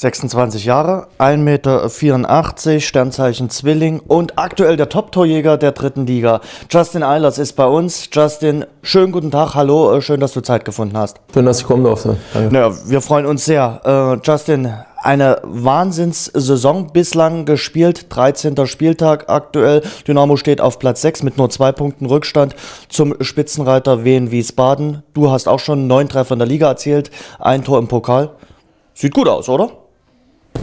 26 Jahre, 1,84 Meter, Sternzeichen Zwilling und aktuell der Top-Torjäger der dritten Liga. Justin Eilers ist bei uns. Justin, schönen guten Tag, hallo, äh, schön, dass du Zeit gefunden hast. Schön, dass ich kommen durfte. Danke. Naja, wir freuen uns sehr. Äh, Justin, eine Wahnsinnssaison bislang gespielt, 13. Spieltag aktuell. Dynamo steht auf Platz 6 mit nur zwei Punkten Rückstand zum Spitzenreiter Wien Wiesbaden. Du hast auch schon neun Treffer in der Liga erzielt, ein Tor im Pokal. Sieht gut aus, oder?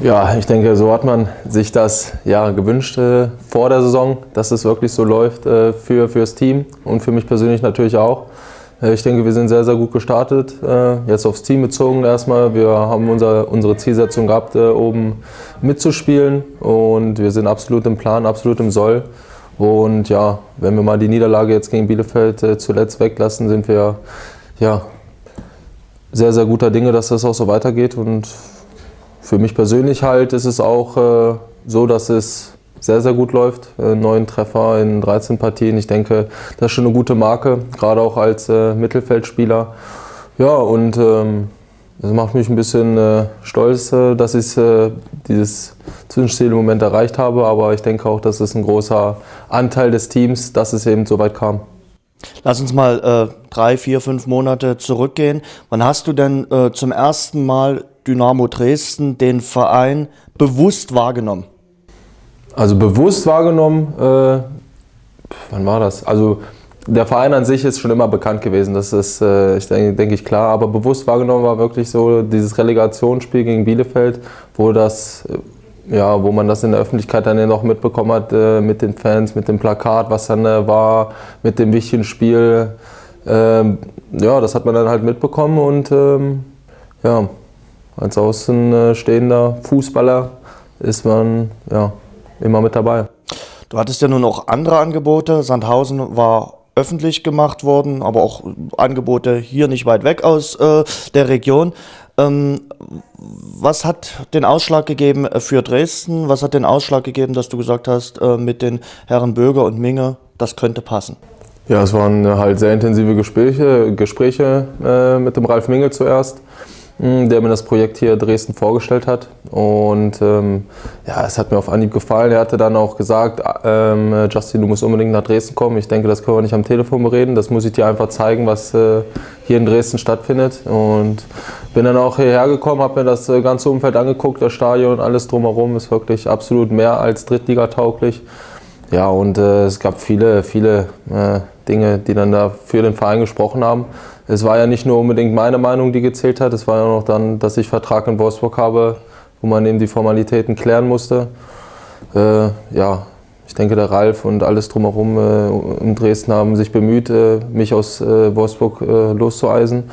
Ja, ich denke, so hat man sich das ja, gewünscht äh, vor der Saison, dass es wirklich so läuft äh, für, das Team und für mich persönlich natürlich auch. Äh, ich denke, wir sind sehr, sehr gut gestartet, äh, jetzt aufs Team bezogen erstmal. Wir haben unser, unsere Zielsetzung gehabt, äh, oben mitzuspielen und wir sind absolut im Plan, absolut im Soll. Und ja, wenn wir mal die Niederlage jetzt gegen Bielefeld äh, zuletzt weglassen, sind wir ja, sehr, sehr guter Dinge, dass das auch so weitergeht und für mich persönlich halt ist es auch äh, so, dass es sehr, sehr gut läuft. Äh, neun Treffer in 13 Partien. Ich denke, das ist schon eine gute Marke, gerade auch als äh, Mittelfeldspieler. Ja, und ähm, das macht mich ein bisschen äh, stolz, äh, dass ich äh, dieses Zwischenziel im Moment erreicht habe. Aber ich denke auch, dass es ein großer Anteil des Teams, dass es eben so weit kam. Lass uns mal äh, drei, vier, fünf Monate zurückgehen. Wann hast du denn zum ersten Mal Dynamo Dresden den Verein bewusst wahrgenommen? Also bewusst wahrgenommen, äh, wann war das? Also der Verein an sich ist schon immer bekannt gewesen, das ist, äh, ich denke, denke ich, klar. Aber bewusst wahrgenommen war wirklich so dieses Relegationsspiel gegen Bielefeld, wo das äh, ja, wo man das in der Öffentlichkeit dann ja noch mitbekommen hat äh, mit den Fans, mit dem Plakat, was dann äh, war, mit dem wichtigen Spiel. Ähm, ja, das hat man dann halt mitbekommen und ähm, ja, als außenstehender Fußballer ist man ja, immer mit dabei. Du hattest ja nun auch andere Angebote. Sandhausen war öffentlich gemacht worden, aber auch Angebote hier nicht weit weg aus äh, der Region. Ähm, was hat den Ausschlag gegeben für Dresden? Was hat den Ausschlag gegeben, dass du gesagt hast, äh, mit den Herren Böger und Minge, das könnte passen? Ja, es waren halt sehr intensive Gespräche, Gespräche äh, mit dem Ralf Minge zuerst. Hm, der mir das Projekt hier Dresden vorgestellt hat. Und ähm, ja, es hat mir auf Anhieb gefallen. Er hatte dann auch gesagt, ähm, Justin, du musst unbedingt nach Dresden kommen. Ich denke, das können wir nicht am Telefon bereden. Das muss ich dir einfach zeigen, was äh, hier in Dresden stattfindet. Und bin dann auch hierher gekommen, habe mir das äh, ganze Umfeld angeguckt, das Stadion, alles drumherum ist wirklich absolut mehr als Drittligatauglich. Ja, und äh, es gab viele, viele äh, Dinge, die dann da für den Verein gesprochen haben. Es war ja nicht nur unbedingt meine Meinung, die gezählt hat, es war ja noch dann, dass ich Vertrag in Wolfsburg habe, wo man eben die Formalitäten klären musste. Äh, ja, ich denke, der Ralf und alles drumherum äh, in Dresden haben sich bemüht, äh, mich aus äh, Wolfsburg äh, loszueisen.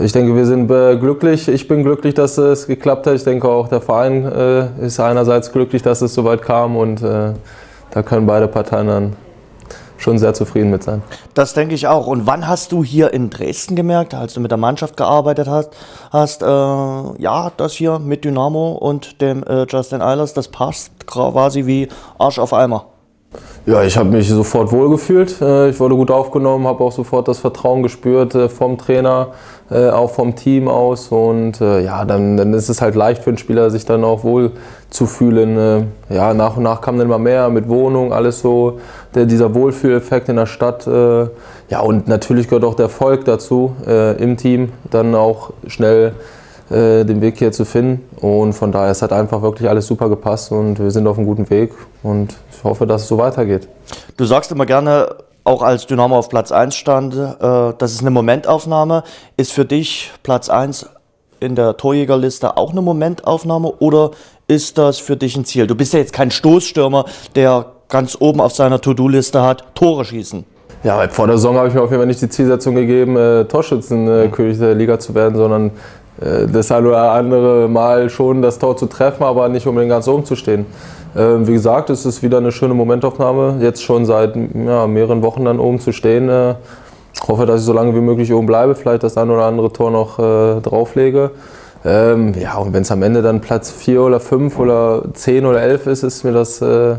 Ich denke, wir sind äh, glücklich. Ich bin glücklich, dass es geklappt hat. Ich denke auch, der Verein ist einerseits glücklich, dass es so weit kam und da können beide Parteien dann schon sehr zufrieden mit sein. Das denke ich auch. Und wann hast du hier in Dresden gemerkt, als du mit der Mannschaft gearbeitet hast, hast äh, ja, das hier mit Dynamo und dem äh, Justin Eilers, das passt quasi wie Arsch auf Eimer? Ja, ich habe mich sofort wohlgefühlt. Äh, ich wurde gut aufgenommen, habe auch sofort das Vertrauen gespürt äh, vom Trainer, äh, auch vom Team aus. Und ja, dann, dann ist es halt leicht für einen Spieler, sich dann auch wohl zu fühlen. Ja, nach und nach kam dann immer mehr mit Wohnung, alles so, der, dieser Wohlfühleffekt in der Stadt. Ja, und natürlich gehört auch der Erfolg dazu im Team, dann auch schnell äh, den Weg hier zu finden. Und von daher, es hat einfach wirklich alles super gepasst und wir sind auf einem guten Weg und ich hoffe, dass es so weitergeht. Du sagst immer gerne, auch als Dynamo auf Platz 1 stand, äh, das ist eine Momentaufnahme. Ist für dich Platz 1 in der Torjägerliste auch eine Momentaufnahme oder ist das für dich ein Ziel? Du bist ja jetzt kein Stoßstürmer, der ganz oben auf seiner To-Do-Liste hat, Tore schießen. Ja, vor der Saison habe ich mir auf jeden Fall nicht die Zielsetzung gegeben, äh, Torschützenkönig der Liga zu werden, sondern äh, das ein oder andere Mal schon das Tor zu treffen, aber nicht unbedingt ganz oben zu stehen. Ähm, wie gesagt, es ist wieder eine schöne Momentaufnahme, jetzt schon seit ja, mehreren Wochen dann oben zu stehen. Äh, ich hoffe, dass ich so lange wie möglich oben bleibe, vielleicht das ein oder andere Tor noch äh, drauflege. Ähm, ja, und wenn es am Ende dann Platz 4 oder 5 oder 10 oder 11 ist, ist mir das äh,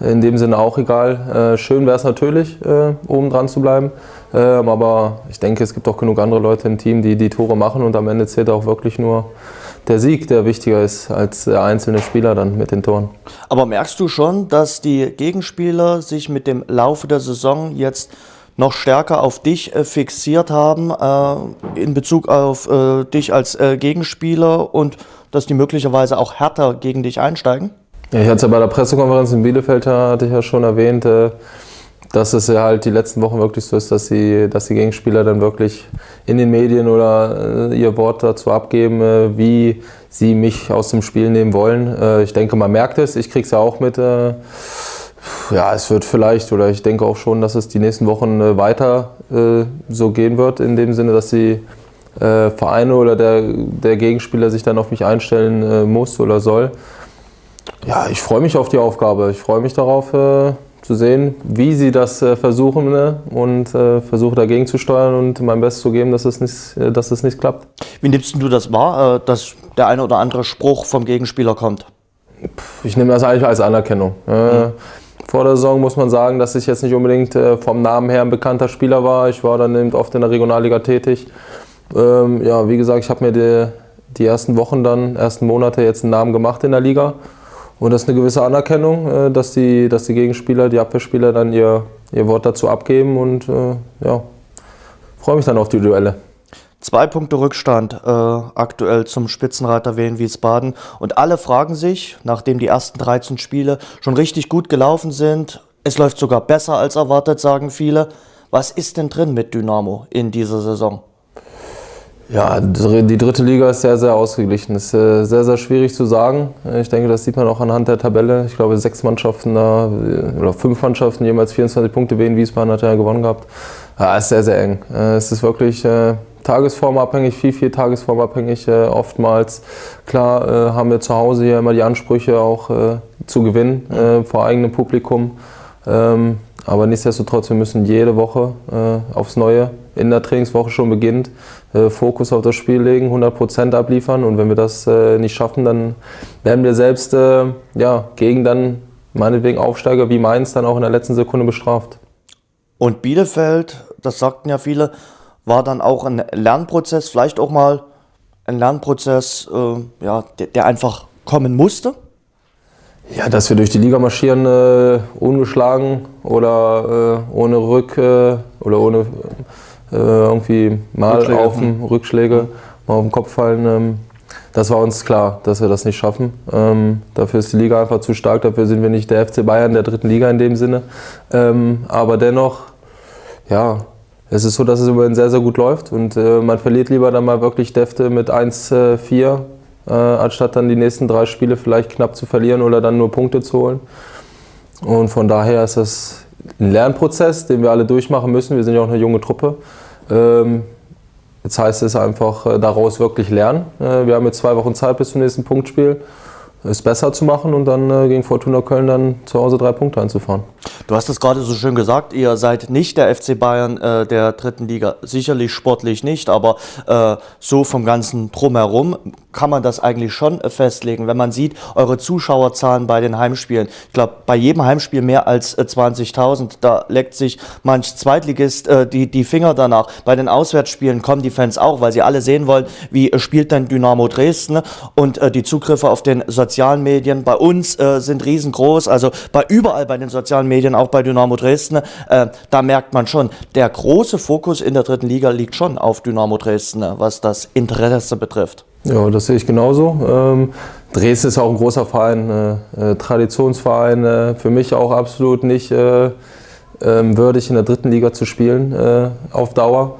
in dem Sinne auch egal. Äh, schön wäre es natürlich, äh, oben dran zu bleiben. Ähm, aber ich denke, es gibt auch genug andere Leute im Team, die die Tore machen und am Ende zählt auch wirklich nur der Sieg, der wichtiger ist als der einzelne Spieler dann mit den Toren. Aber merkst du schon, dass die Gegenspieler sich mit dem Laufe der Saison jetzt noch stärker auf dich äh, fixiert haben äh, in Bezug auf äh, dich als äh, Gegenspieler und dass die möglicherweise auch härter gegen dich einsteigen? Ja, ich hatte es ja bei der Pressekonferenz in Bielefeld, hatte ich ja schon erwähnt, äh, dass es ja halt die letzten Wochen wirklich so ist, dass die, dass die Gegenspieler dann wirklich in den Medien oder äh, ihr Wort dazu abgeben, äh, wie sie mich aus dem Spiel nehmen wollen. Äh, ich denke, man merkt es, ich kriege es ja auch mit. Äh, ja, es wird vielleicht, oder ich denke auch schon, dass es die nächsten Wochen äh, weiter äh, so gehen wird, in dem Sinne, dass die Vereine oder der, der Gegenspieler sich dann auf mich einstellen muss oder soll. Ja, ich freue mich auf die Aufgabe. Ich freue mich darauf, zu sehen, wie sie das äh, versuchen ne? und äh, versuche dagegen zu steuern und mein Bestes zu geben, dass es nicht, äh, dass es nicht klappt. Wie nimmst du das wahr, äh, dass der eine oder andere Spruch vom Gegenspieler kommt? Ich nehme das eigentlich als Anerkennung. Mhm. Vor der Saison muss man sagen, dass ich jetzt nicht unbedingt vom Namen her ein bekannter Spieler war. Ich war dann eben oft in der Regionalliga tätig. Ähm, ja, wie gesagt, ich habe mir die, die ersten Wochen dann, ersten Monate jetzt einen Namen gemacht in der Liga. Und das ist eine gewisse Anerkennung, äh, dass die, dass die Gegenspieler, die Abwehrspieler dann ihr, ihr Wort dazu abgeben und äh, ja, freue mich dann auf die Duelle. Zwei Punkte Rückstand äh, aktuell zum Spitzenreiter Wien Wiesbaden. Und alle fragen sich, nachdem die ersten 13 Spiele schon richtig gut gelaufen sind, es läuft sogar besser als erwartet, sagen viele. Was ist denn drin mit Dynamo in dieser Saison? Ja, die dritte Liga ist sehr, sehr ausgeglichen. Ist äh, sehr, sehr schwierig zu sagen. Ich denke, das sieht man auch anhand der Tabelle. Ich glaube, sechs Mannschaften da, oder fünf Mannschaften, jeweils 24 Punkte. Wien Wiesbaden hat ja gewonnen gehabt. Ja, ist sehr, sehr eng. Äh, es ist wirklich äh, tagesformabhängig, viel, viel tagesformabhängig oftmals. Klar haben wir zu Hause hier immer die Ansprüche auch zu gewinnen vor eigenem Publikum. Ähm, aber nichtsdestotrotz, wir müssen jede Woche aufs Neue in der Trainingswoche schon beginnt, äh, Fokus auf das Spiel legen, 100% abliefern und wenn wir das äh, nicht schaffen, dann werden wir selbst äh, ja, gegen dann meinetwegen Aufsteiger wie Mainz dann auch in der letzten Sekunde bestraft. Und Bielefeld, das sagten ja viele, war dann auch ein Lernprozess, vielleicht auch mal ein Lernprozess, äh, ja, der, der, einfach kommen musste? Ja, dass wir durch die Liga marschieren, äh, ungeschlagen oder äh, ohne Rück oder ohne äh, irgendwie mal Rückschläge. auf dem Rückschläge, mal auf den Kopf fallen. Ähm, das war uns klar, dass wir das nicht schaffen. Ähm, dafür ist die Liga einfach zu stark, dafür sind wir nicht der FC Bayern der dritten Liga in dem Sinne. Ähm, aber dennoch, ja, es ist so, dass es immerhin sehr, sehr gut läuft und äh, man verliert lieber dann mal wirklich Defte mit 1-4, äh, anstatt dann die nächsten drei Spiele vielleicht knapp zu verlieren oder dann nur Punkte zu holen. Und von daher ist das ein Lernprozess, den wir alle durchmachen müssen. Wir sind ja auch eine junge Truppe. Ähm, jetzt heißt es einfach äh, daraus wirklich lernen. Äh, wir haben jetzt zwei Wochen Zeit bis zum nächsten Punktspiel es besser zu machen und dann äh, gegen Fortuna Köln dann zu Hause drei Punkte einzufahren. Du hast es gerade so schön gesagt, ihr seid nicht der FC Bayern äh, der dritten Liga, sicherlich sportlich nicht, aber äh, so vom ganzen Drumherum kann man das eigentlich schon äh, festlegen, wenn man sieht, eure Zuschauerzahlen bei den Heimspielen. Ich glaube, bei jedem Heimspiel mehr als 20.000, äh, da leckt sich manch Zweitligist äh, die, die Finger danach. Bei den Auswärtsspielen kommen die Fans auch, weil sie alle sehen wollen, wie spielt denn Dynamo Dresden und die Zugriffe auf den sozialen sozialen Medien bei uns äh, sind riesengroß, also bei überall bei den sozialen Medien, auch bei Dynamo Dresden, äh, da merkt man schon, der große Fokus in der dritten Liga liegt schon auf Dynamo Dresden, was das Interesse betrifft. Ja, das sehe ich genauso. Ähm, Dresden ist auch ein großer Verein, äh, äh Traditionsverein, äh, für mich auch absolut nicht äh, ähm, würdig in der dritten Liga zu spielen auf Dauer.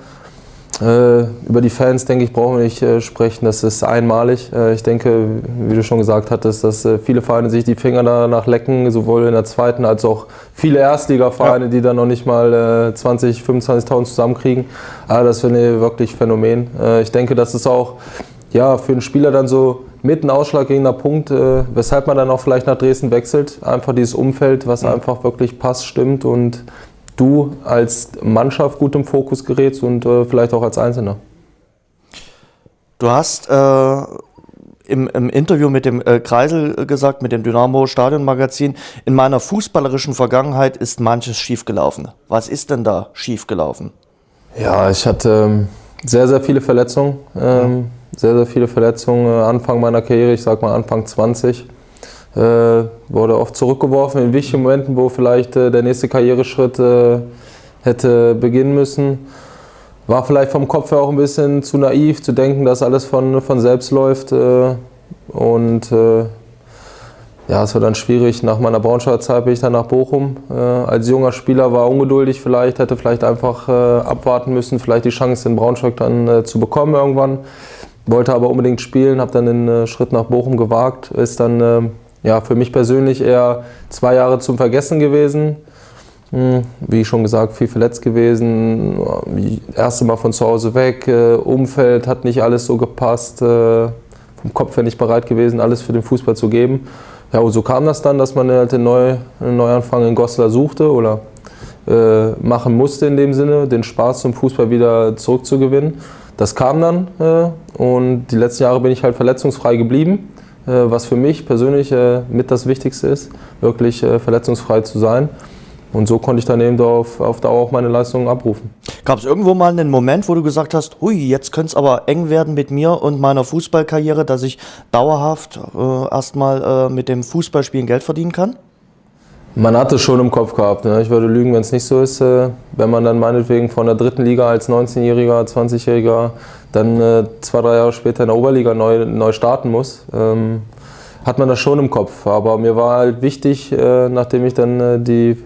Äh, über die Fans, denke ich, brauchen wir nicht äh, sprechen. Das ist einmalig. Äh, ich denke, wie du schon gesagt hattest, dass viele Vereine sich die Finger danach lecken, sowohl in der zweiten als auch viele Erstligavereine, ja. die dann noch nicht mal 20, 25.000 zusammenkriegen. Aber das finde ich wirklich Phänomen. ich denke, das ist auch ja, für einen Spieler dann so mit ein ausschlaggebender Punkt, weshalb man dann auch vielleicht nach Dresden wechselt. Einfach dieses Umfeld, was ja. einfach wirklich passt, stimmt und du als Mannschaft gut im Fokus gerätst und äh, vielleicht auch als Einzelner. Du hast äh, im, im, Interview mit dem äh, Kreisel gesagt, mit dem Dynamo Stadionmagazin, in meiner fußballerischen Vergangenheit ist manches schiefgelaufen. Was ist denn da schiefgelaufen? Ja, ich hatte ähm, sehr, sehr viele Verletzungen. Ähm, sehr, sehr viele Verletzungen. Äh, Anfang meiner Karriere, ich sag mal Anfang 20, äh, wurde oft zurückgeworfen in wichtigen Momenten, wo vielleicht äh, der nächste Karriereschritt äh, hätte beginnen müssen. War vielleicht vom Kopf her auch ein bisschen zu naiv zu denken, dass alles von, von selbst läuft. Äh, und äh, ja, es war dann schwierig. Nach meiner Braunschweiger Zeit bin ich dann nach Bochum. Äh, als junger Spieler war ungeduldig vielleicht, hätte vielleicht einfach äh, abwarten müssen, vielleicht die Chance in Braunschweig dann äh, zu bekommen irgendwann. Wollte aber unbedingt spielen, habe dann den äh, Schritt nach Bochum gewagt. Ist dann äh, ja, für mich persönlich eher zwei Jahre zum Vergessen gewesen. Hm, wie schon gesagt, viel verletzt gewesen. Erste Mal von zu Hause weg. Äh, Umfeld hat nicht alles so gepasst. vom Kopf her nicht bereit gewesen, alles für den Fußball zu geben. Ja, und so kam das dann, dass man halt den, Neuanfang in Goslar suchte oder äh, machen musste in dem Sinne, den Spaß zum Fußball wieder zurückzugewinnen. Das kam dann äh, und die letzten Jahre bin ich halt verletzungsfrei geblieben, äh, was für mich persönlich äh, mit das Wichtigste ist, wirklich äh, verletzungsfrei zu sein. Und so konnte ich dann eben auf, auf Dauer auch meine Leistungen abrufen. Gab es irgendwo mal einen Moment, wo du gesagt hast, hui, jetzt könnte es aber eng werden mit mir und meiner Fußballkarriere, dass ich dauerhaft äh, erstmal äh, mit dem Fußballspielen Geld verdienen kann? Man hatte es schon im Kopf gehabt. Ne? Ich würde lügen, wenn es nicht so ist. Äh, wenn man dann meinetwegen von der dritten Liga als 19-Jähriger, 20-Jähriger dann äh, zwei, drei Jahre später in der Oberliga neu, neu starten muss, ähm, hat man das schon im Kopf. Aber mir war halt wichtig, äh, nachdem ich dann äh, die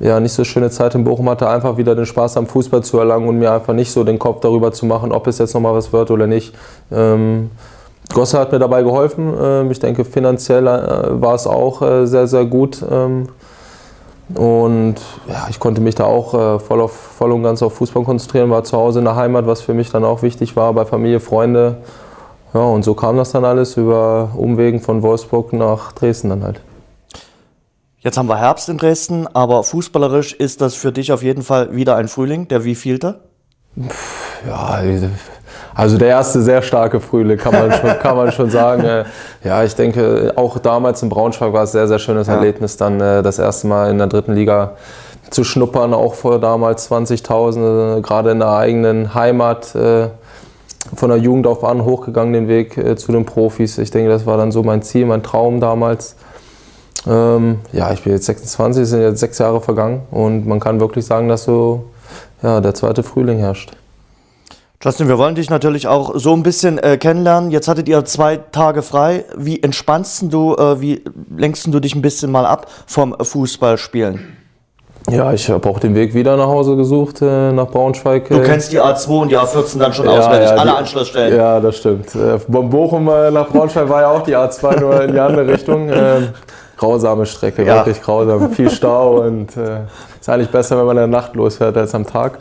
ja, nicht so schöne Zeit in Bochum hatte, einfach wieder den Spaß am Fußball zu erlangen und mir einfach nicht so den Kopf darüber zu machen, ob es jetzt nochmal was wird oder nicht. Ähm, Gosse hat mir dabei geholfen. Ähm, ich denke, finanziell äh, war es auch äh, sehr, sehr gut. Ähm, und ja, ich konnte mich da auch äh, voll, auf, voll und ganz auf Fußball konzentrieren, war zu Hause in der Heimat, was für mich dann auch wichtig war, bei Familie, Freunde. Ja, und so kam das dann alles über Umwegen von Wolfsburg nach Dresden dann halt. Jetzt haben wir Herbst in Dresden, aber fußballerisch ist das für dich auf jeden Fall wieder ein Frühling, der wievielte? Ja, also der erste sehr starke Frühling, kann man schon, kann man schon sagen. Äh, ja, ich denke, auch damals in Braunschweig war es ein sehr, sehr schönes ja. Erlebnis, dann äh, das erste Mal in der dritten Liga zu schnuppern, auch vor damals 20.000, äh, gerade in der eigenen Heimat, von der Jugend auf an hochgegangen den Weg zu den Profis. Ich denke, das war dann so mein Ziel, mein Traum damals. Ähm, ja, ich bin jetzt 26, es sind jetzt sechs Jahre vergangen und man kann wirklich sagen, dass so ja, der zweite Frühling herrscht. Justin, wir wollen dich natürlich auch so ein bisschen äh, kennenlernen. Jetzt hattet ihr zwei Tage frei. Wie entspannst du, äh, wie lenkst du dich ein bisschen mal ab vom Fußballspielen? Ja, ich habe auch den Weg wieder nach Hause gesucht, äh, nach Braunschweig. Du kennst die A2 und die A14 dann schon ja, auswendig, ja, alle die, Anschlussstellen. Ja, das stimmt. Äh, von Bochum äh, nach Braunschweig war ja auch die A2 nur in die andere Richtung. Ähm, grausame Strecke, ja. wirklich grausam. Viel Stau und äh, ist eigentlich besser, wenn man in der Nacht losfährt als am Tag.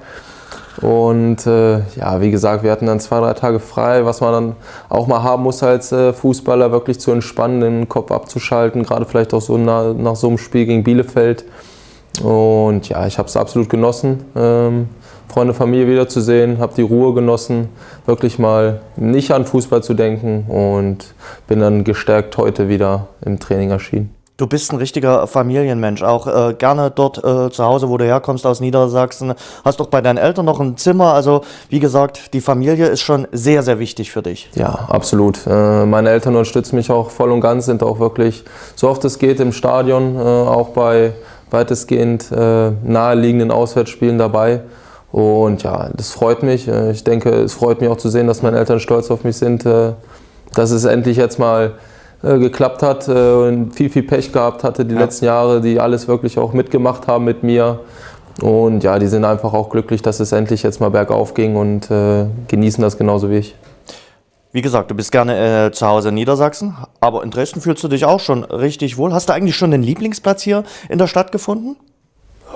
Und äh, ja, wie gesagt, wir hatten dann zwei, drei Tage frei, was man dann auch mal haben muss als äh, Fußballer, wirklich zu entspannen, den Kopf abzuschalten, gerade vielleicht auch so nach, nach so einem Spiel gegen Bielefeld. Und ja, ich habe es absolut genossen, ähm, Freunde, Familie wiederzusehen, habe die Ruhe genossen, wirklich mal nicht an Fußball zu denken und bin dann gestärkt heute wieder im Training erschienen. Du bist ein richtiger Familienmensch, auch äh, gerne dort äh, zu Hause, wo du herkommst aus Niedersachsen. Hast doch bei deinen Eltern noch ein Zimmer. Also wie gesagt, die Familie ist schon sehr, sehr wichtig für dich. Ja, absolut. Äh, meine Eltern unterstützen mich auch voll und ganz, sind auch wirklich so oft es geht im Stadion, äh, auch bei weitestgehend äh, naheliegenden Auswärtsspielen dabei. Und ja, das freut mich. Äh, ich denke, es freut mich auch zu sehen, dass meine Eltern stolz auf mich sind, dass es endlich jetzt mal geklappt hat äh, und viel, viel Pech gehabt hatte die ja. letzten Jahre, die alles wirklich auch mitgemacht haben mit mir. Und ja, die sind einfach auch glücklich, dass es endlich jetzt mal bergauf ging und äh, genießen das genauso wie ich. Wie gesagt, du bist gerne äh, zu Hause in Niedersachsen, aber in Dresden fühlst du dich auch schon richtig wohl. Hast du eigentlich schon den Lieblingsplatz hier in der Stadt gefunden?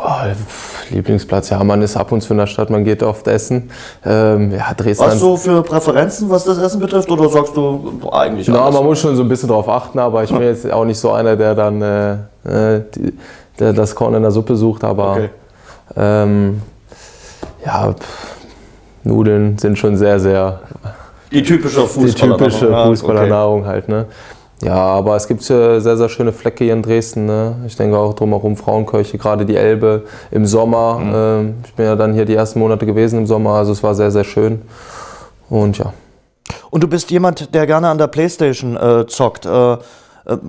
Oh, Lieblingsplatz, ja, man ist ab und zu in der Stadt, man geht oft essen. Ähm, ja, Dresden Hast du für Präferenzen, was das Essen betrifft, oder sagst du eigentlich Na, alles? man muss schon so ein bisschen drauf achten, aber ich bin jetzt auch nicht so einer, der dann äh, äh, die, der das Korn in der Suppe sucht, aber okay. ähm, ja, pff, Nudeln sind schon sehr, sehr die typische Fußballernahrung, die typische Fußballernahrung okay. halt. Ne? Ja, aber es gibt äh, sehr, sehr schöne Flecke hier in Dresden. Ne? Ich denke auch drumherum Frauenkirche, gerade die Elbe im Sommer. Mhm. Ähm, ich bin ja dann hier die ersten Monate gewesen im Sommer, also es war sehr, sehr schön. Und ja. Und du bist jemand, der gerne an der Playstation äh, zockt. Äh, äh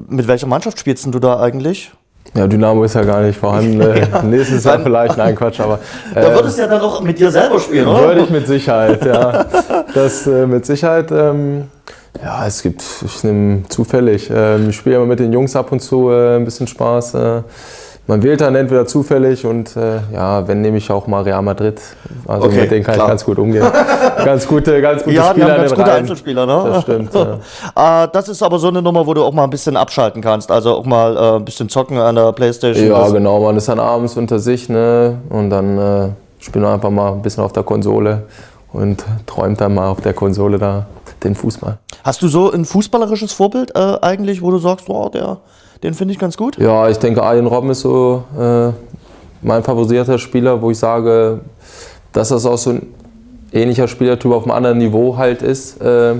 mit welcher Mannschaft spielst du da eigentlich? Ja, Dynamo ist ja gar nicht vorhanden. ja. Nächstes Jahr vielleicht, nein, Quatsch, aber. Äh, da würdest du ja dann auch mit dir selber spielen, oder? Würde ich mit Sicherheit, ja. Das äh, mit Sicherheit. Ähm, ja, es gibt, ich nehme zufällig. Ähm, ich spiele immer mit den Jungs ab und zu äh, ein bisschen Spaß. Äh, man wählt dann entweder zufällig und äh, ja, wenn nehme ich auch mal Real Madrid. Also okay, mit denen kann klar. ich ganz gut umgehen. ganz gute, ganz gute ja, Spieler. Ja, ganz gute Einzelspieler, ne? Das stimmt. Ja. Ah, das ist aber so eine Nummer, wo du auch mal ein bisschen abschalten kannst. Also auch mal ein bisschen zocken an der Playstation. Ja, genau. Man ist dann abends unter sich ne? und dann äh, spielt man einfach mal ein bisschen auf der Konsole und träumt dann mal auf der Konsole da den Fußball. Hast du so ein fußballerisches Vorbild äh, eigentlich, wo du sagst, wow, der, den finde ich ganz gut? Ja, ich denke, Arjen Robben ist so äh, mein favorisierter Spieler, wo ich sage, dass das auch so ein ähnlicher Spielertyp auf einem anderen Niveau halt ist. Äh,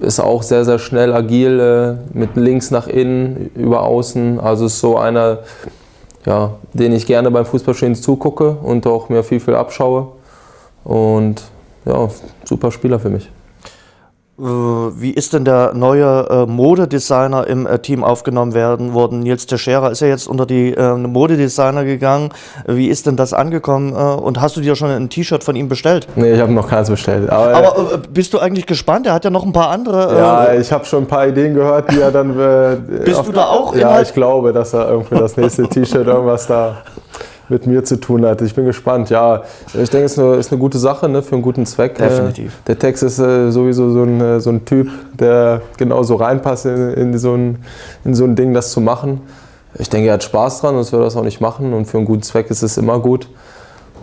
ist auch sehr, sehr schnell, agil, äh, mit links nach innen, über außen. Also ist so einer, ja, den ich gerne beim Fußballspielen zugucke und auch mir viel, viel abschaue. Und ja, super Spieler für mich. Äh, wie ist denn der neue äh, Modedesigner im äh, Team aufgenommen werden worden? Nils Teixeira ist ja jetzt unter die äh, Modedesigner gegangen. Wie ist denn das angekommen? Äh, und hast du dir schon ein T-Shirt von ihm bestellt? Nee, ich habe noch keins bestellt. Aber, Aber äh, bist du eigentlich gespannt? Er hat ja noch ein paar andere. ja, ich habe schon ein paar Ideen gehört, die er dann. bist du da auch? Ja, ich glaube, dass er irgendwie das nächste T-Shirt irgendwas da mit mir zu tun hat. Ich bin gespannt. Ja, ich denke, es ist eine, ist eine gute Sache ne, für einen guten Zweck. Definitiv. Der Text ist äh, sowieso so ein, äh, so ein Typ, der genauso reinpasst in, in, so ein, in so ein Ding, das zu machen. Ich denke, er hat Spaß dran, sonst würde er das auch nicht machen. Und für einen guten Zweck ist es immer gut.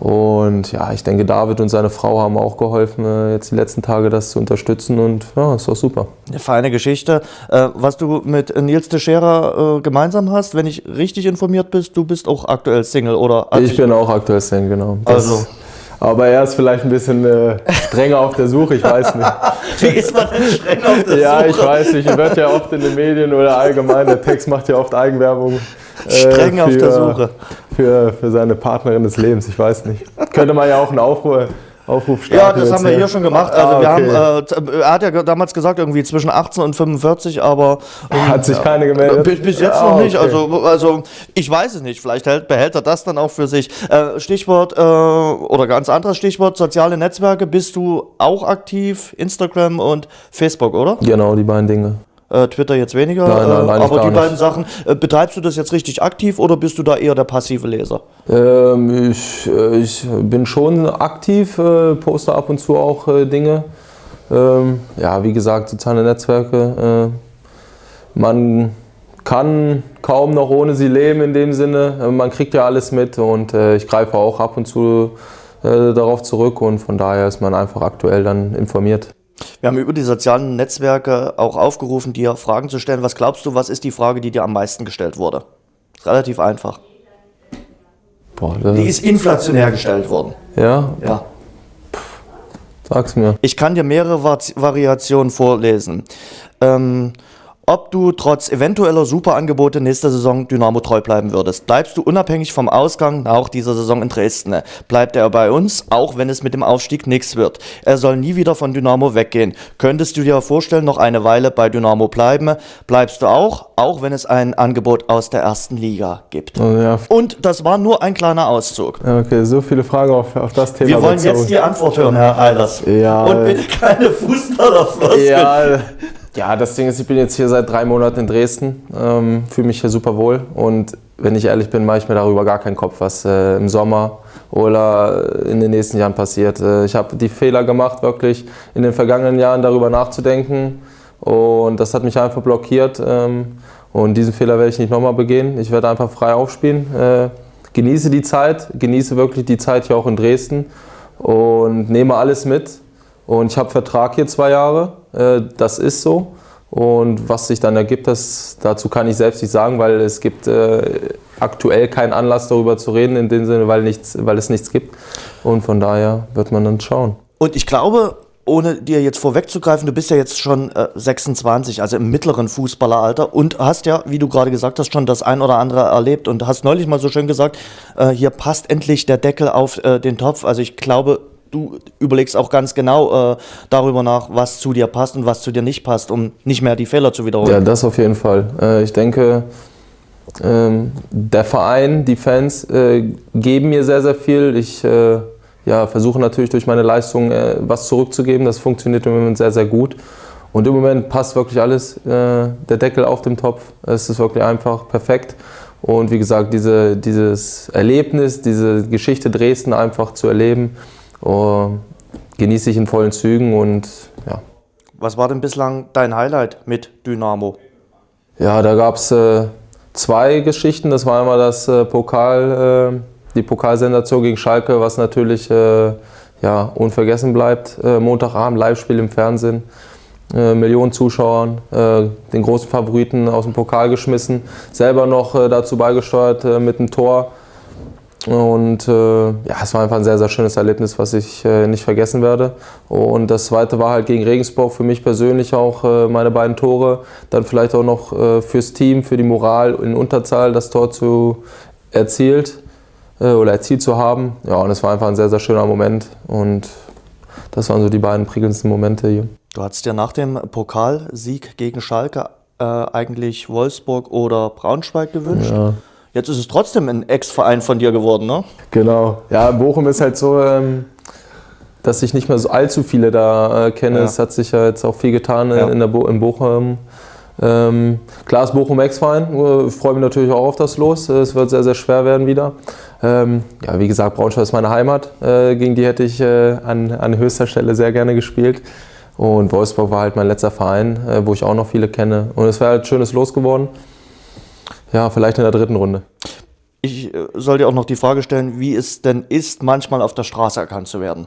Und ja, ich denke, David und seine Frau haben auch geholfen, äh, jetzt die letzten Tage das zu unterstützen und ja, ist auch super. Eine feine Geschichte. Äh, was du mit Nils Teixeira äh, gemeinsam hast, wenn ich richtig informiert bist, du bist auch aktuell Single, oder? Ich bin auch aktuell Single, genau. Das also. Aber er ist vielleicht ein bisschen äh, strenger auf der Suche, ich weiß nicht. Wie ist man denn streng auf der ja, Suche? Ja, ich weiß nicht. Er wird ja oft in den Medien oder allgemein, der Text macht ja oft Eigenwerbung. Streng äh, für, auf der Suche. Für, für seine Partnerin des Lebens, ich weiß nicht. Könnte man ja auch einen Aufruhr, Aufruf starten. Ja, das haben wir hier schon gemacht. Also ah, okay. wir haben, äh, er hat ja damals gesagt, irgendwie zwischen 18 und 45, aber. Ähm, hat sich keine gemeldet? Bis, bis jetzt ah, noch nicht. Okay. Also, also ich weiß es nicht. Vielleicht hält, behält er das dann auch für sich. Äh, Stichwort, äh, oder ganz anderes Stichwort, soziale Netzwerke. Bist du auch aktiv? Instagram und Facebook, oder? Genau, die beiden Dinge. Äh, Twitter jetzt weniger, nein, nein, nein, äh, aber die beiden Sachen, äh, betreibst du das jetzt richtig aktiv oder bist du da eher der passive Leser? Ähm, ich, äh, ich, bin schon aktiv, äh, poste ab und zu auch äh, Dinge. Ähm, ja, wie gesagt, soziale Netzwerke. man kann kaum noch ohne sie leben in dem Sinne. Man kriegt ja alles mit und ich greife auch ab und zu darauf zurück und von daher ist man einfach aktuell dann informiert. Wir haben über die sozialen Netzwerke auch aufgerufen, dir Fragen zu stellen. Was glaubst du, was ist die Frage, die dir am meisten gestellt wurde? Ist relativ einfach. Boah, die ist inflationär gestellt worden. Ja? Ja. Sag's mir. Ich kann dir mehrere Variationen vorlesen. Ähm, ob du trotz eventueller Superangebote nächste Saison Dynamo treu bleiben würdest. Bleibst du unabhängig vom Ausgang nach dieser Saison in Dresden? Bleibt er bei uns, auch wenn es mit dem Aufstieg nichts wird? Er soll nie wieder von Dynamo weggehen. Könntest du dir vorstellen, noch eine Weile bei Dynamo bleiben? Bleibst du auch, auch wenn es ein Angebot aus der ersten Liga gibt? Oh ja. Und das war nur ein kleiner Auszug. Okay, so viele Fragen auf, auf das Thema. Wir wollen jetzt die Antwort hören, Herr Eilers. Ja. Und bitte keine Fußballerfloskeln. Ja. Ja, das Ding ist, ich bin jetzt hier seit drei Monaten in Dresden, ähm, fühle mich hier super wohl und wenn ich ehrlich bin, mache ich mir darüber gar keinen Kopf, was äh, im Sommer oder in den nächsten Jahren passiert. Äh, ich habe die Fehler gemacht, wirklich in den vergangenen Jahren darüber nachzudenken und das hat mich einfach blockiert ähm, und diesen Fehler werde ich nicht nochmal begehen. Ich werde einfach frei aufspielen, äh, genieße die Zeit, genieße wirklich die Zeit hier auch in Dresden und nehme alles mit und ich habe Vertrag hier zwei Jahre, das ist so. Und was sich dann ergibt, das, dazu kann ich selbst nicht sagen, weil es gibt äh, aktuell keinen Anlass darüber zu reden, in dem Sinne, weil, nichts, weil es nichts gibt. Und von daher wird man dann schauen. Und ich glaube, ohne dir jetzt vorwegzugreifen, du bist ja jetzt schon äh, 26, also im mittleren Fußballeralter und hast ja, wie du gerade gesagt hast, schon das ein oder andere erlebt und hast neulich mal so schön gesagt, äh, hier passt endlich der Deckel auf äh, den Topf. Also ich glaube, du überlegst auch ganz genau äh, darüber nach, was zu dir passt und was zu dir nicht passt, um nicht mehr die Fehler zu wiederholen. Ja, das auf jeden Fall. Äh, ich denke, ähm, der Verein, die Fans äh, geben mir sehr, sehr viel. Ich äh, ja, versuche natürlich durch meine Leistung äh, was zurückzugeben. Das funktioniert im Moment sehr, sehr gut. Und im Moment passt wirklich alles. Äh, der Deckel auf dem Topf. Es ist wirklich einfach perfekt. Und wie gesagt, diese, dieses Erlebnis, diese Geschichte Dresden einfach zu erleben, genieße ich in vollen Zügen und ja. Was war denn bislang dein Highlight mit Dynamo? Ja, da gab es äh, zwei Geschichten. Das war einmal das äh, Pokal, äh, die Pokalsensation gegen Schalke, was natürlich äh, ja, unvergessen bleibt. Äh, Montagabend Live-Spiel im Fernsehen. Äh, Millionen Zuschauern, den großen Favoriten aus dem Pokal geschmissen, selber noch dazu beigesteuert mit einem Tor. Und äh, ja, es war einfach ein sehr, sehr schönes Erlebnis, was ich äh, nicht vergessen werde. Und das zweite war halt gegen Regensburg für mich persönlich auch äh, meine beiden Tore. Dann vielleicht auch noch äh, fürs Team, für die Moral in Unterzahl das Tor zu erzielt äh, oder erzielt zu haben. Ja, und es war einfach ein sehr, sehr schöner Moment. Und das waren so die beiden prickelndsten Momente hier. Du hattest ja nach dem Pokalsieg gegen Schalke äh, eigentlich Wolfsburg oder Braunschweig gewünscht. Ja. Jetzt ist es trotzdem ein Ex-Verein von dir geworden, ne? Genau. Ja, Bochum ist halt so, ähm, dass ich nicht mehr so allzu viele da äh, kenne. Ja. Es hat sich ja jetzt auch viel getan ja. in, der Bo in Bochum. Ähm, klar ist Bochum Ex-Verein. Ich freue mich natürlich auch auf das Los. Es wird sehr, sehr schwer werden wieder. Ähm, ja, wie gesagt, Braunschweig ist meine Heimat. Äh, gegen die hätte ich äh, an, an höchster Stelle sehr gerne gespielt. Und Wolfsburg war halt mein letzter Verein, äh, wo ich auch noch viele kenne. Und es wäre halt ein schönes Los geworden. Ja, vielleicht in der dritten Runde. Ich äh, soll dir auch noch die Frage stellen, wie es denn ist, manchmal auf der Straße erkannt zu werden.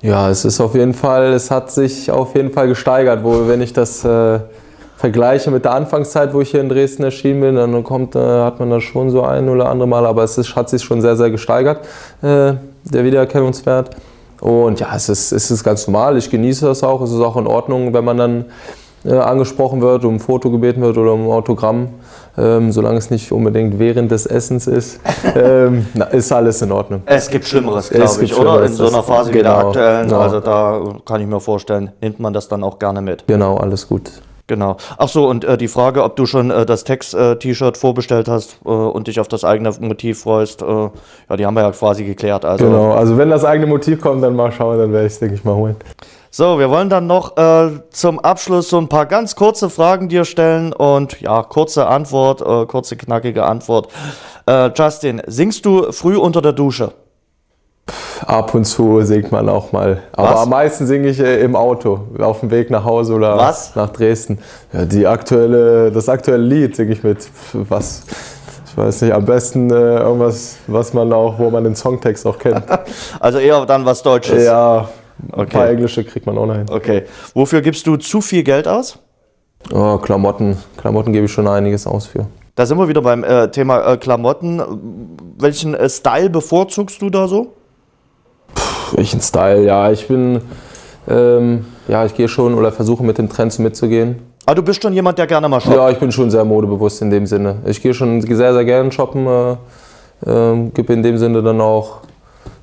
Ja, es ist auf jeden Fall, es hat sich auf jeden Fall gesteigert, wo wenn ich das äh, vergleiche mit der Anfangszeit, wo ich hier in Dresden erschienen bin, dann kommt, äh, hat man da schon so ein oder andere Mal, aber es ist, hat sich schon sehr, sehr gesteigert, äh, der Wiedererkennungswert. Und ja, es ist, es ist ganz normal, ich genieße das auch, es ist auch in Ordnung, wenn man dann äh, angesprochen wird, um ein Foto gebeten wird oder um ein Autogramm ähm, solange es nicht unbedingt während des Essens ist, ähm, na, ist alles in Ordnung. Es gibt Schlimmeres, glaube ich, oder? In so einer Phase wie der genau, aktuellen. Genau. Also da kann ich mir vorstellen, nimmt man das dann auch gerne mit. Genau, alles gut. Genau. Ach so, und äh, die Frage, ob du schon äh, das Text-T-Shirt äh, vorbestellt hast äh, und dich auf das eigene Motiv freust, äh, ja, die haben wir ja quasi geklärt. Also, genau, also wenn das eigene Motiv kommt, dann mal schauen, dann werde ich es, denke ich, mal holen. So, wir wollen dann noch äh, zum Abschluss so ein paar ganz kurze Fragen dir stellen und ja, kurze Antwort, äh, kurze knackige Antwort. Äh, Justin, singst du früh unter der Dusche? Ab und zu singt man auch mal. Aber was? am meisten singe ich äh, im Auto, auf dem Weg nach Hause oder was? nach Dresden. Ja, die aktuelle, das aktuelle Lied singe ich mit was. Ich weiß nicht, am besten äh, irgendwas, was man auch, wo man den Songtext auch kennt. Also eher dann was Deutsches. Ja, Okay. Ein paar englische kriegt man auch noch hin. Okay. Wofür gibst du zu viel Geld aus? Oh, Klamotten. Klamotten gebe ich schon einiges aus für. Da sind wir wieder beim äh, Thema äh, Klamotten. Welchen äh, Style bevorzugst du da so? Puh, welchen Style? Ja, ich bin, ähm, ja, ich gehe schon oder versuche mit den Trends mitzugehen. Aber ah, du bist schon jemand, der gerne mal shoppt? Ja, ich bin schon sehr modebewusst in dem Sinne. Ich gehe schon sehr, sehr gerne shoppen, äh, ähm, gebe in dem Sinne dann auch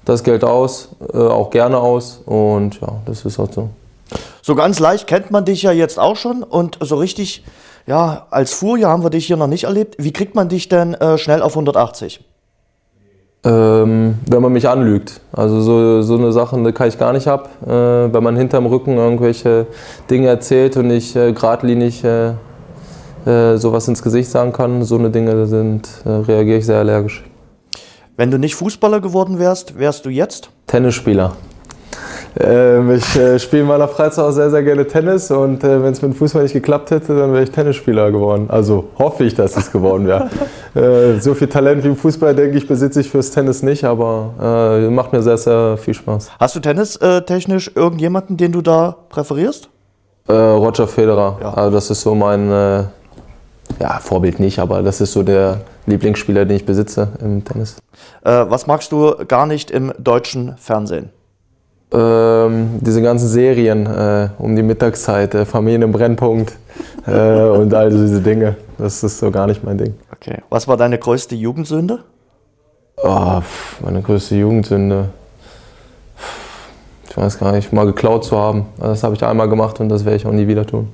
das Geld aus, äh, auch gerne aus und ja, das ist halt so. So ganz leicht kennt man dich ja jetzt auch schon und so richtig, ja, als Furie haben wir dich hier noch nicht erlebt. Wie kriegt man dich denn äh, schnell auf 180? Ähm, wenn man mich anlügt. Also so, so eine Sache die kann ich gar nicht ab. Äh, wenn man hinterm Rücken irgendwelche Dinge erzählt und ich äh, geradlinig äh, äh, sowas ins Gesicht sagen kann, so eine Dinge sind, äh, reagiere ich sehr allergisch. Wenn du nicht Fußballer geworden wärst, wärst du jetzt? Tennisspieler. Ähm, ich äh, spiele in meiner Freizeit auch sehr, sehr gerne Tennis und äh, wenn es mit dem Fußball nicht geklappt hätte, dann wäre ich Tennisspieler geworden. Also hoffe ich, dass es geworden wäre. äh, so viel Talent wie im Fußball, denke ich, besitze ich fürs Tennis nicht, aber äh, macht mir sehr, sehr viel Spaß. Hast du tennistechnisch irgendjemanden, den du da präferierst? Äh, Roger Federer. Ja. Also das ist so mein äh, ja, Vorbild nicht, aber das ist so der Lieblingsspieler, den ich besitze im Tennis. Äh, was magst du gar nicht im deutschen Fernsehen? Ähm, diese ganzen Serien äh, um die Mittagszeit, äh, Familien im Brennpunkt äh, und all diese Dinge. Das ist so gar nicht mein Ding. Okay. Was war deine größte Jugendsünde? Oh, meine größte Jugendsünde. Ich weiß gar nicht, mal geklaut zu haben. Das habe ich einmal gemacht und das werde ich auch nie wieder tun.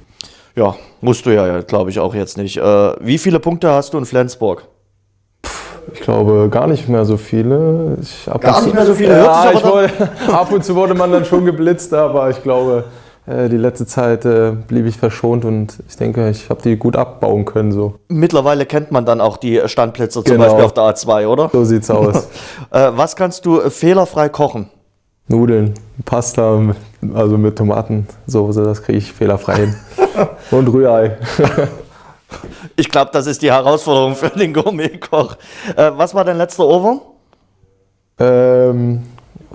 Ja, musst du ja, glaube ich, auch jetzt nicht. Äh, wie viele Punkte hast du in Flensburg? Ich glaube gar nicht mehr so viele. Ich, gar nicht mehr so viele? Ja, wurde, ab und zu wurde man dann schon geblitzt, aber ich glaube, äh, die letzte Zeit äh, blieb ich verschont und ich denke, ich habe die gut abbauen können. So. Mittlerweile kennt man dann auch die Standplätze zum genau. Beispiel auf der A2, oder? So sieht's aus. was kannst du fehlerfrei kochen? Nudeln, Pasta, also mit Tomatensoße, das kriege ich fehlerfrei hin. Und Rührei. ich glaube, das ist die Herausforderung für den Gourmetkoch. Äh, was war dein letzter Ohrwurm? Ähm,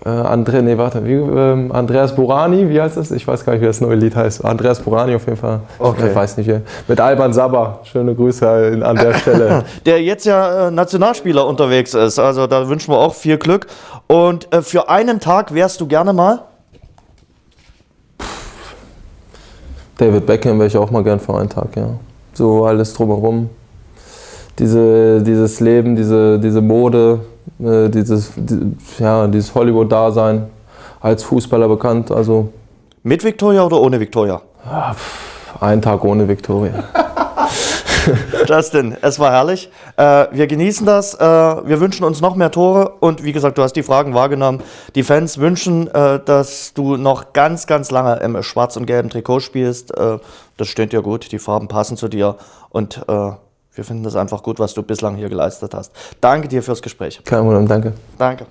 äh, Andre, nee, warte, wie, ähm, Andreas Burani, wie heißt das? Ich weiß gar nicht, wie das neue Lied heißt. Andreas Burani auf jeden Fall. Okay. Ich weiß nicht. Mit Alban Sabba. Schöne Grüße an der Stelle. Der jetzt ja äh, Nationalspieler unterwegs ist. Also da wünschen wir auch viel Glück. Und äh, für einen Tag wärst du gerne mal? David Beckham wäre ich auch mal gern für einen Tag, ja. So alles drumherum. Diese, dieses Leben, diese, diese Mode, äh, dieses, die, ja, dieses Hollywood-Dasein als Fußballer bekannt. Also Mit Victoria oder ohne Victoria? Ja, einen Tag ohne Victoria. Justin, es war herrlich. Äh, wir genießen das. Äh, wir wünschen uns noch mehr Tore. Und wie gesagt, du hast die Fragen wahrgenommen. Die Fans wünschen, äh, dass du noch ganz, ganz lange im schwarz und gelben Trikot spielst. Äh, das steht dir gut. Die Farben passen zu dir. Und äh, wir finden das einfach gut, was du bislang hier geleistet hast. Danke dir fürs Gespräch. Kein Problem, danke. Danke.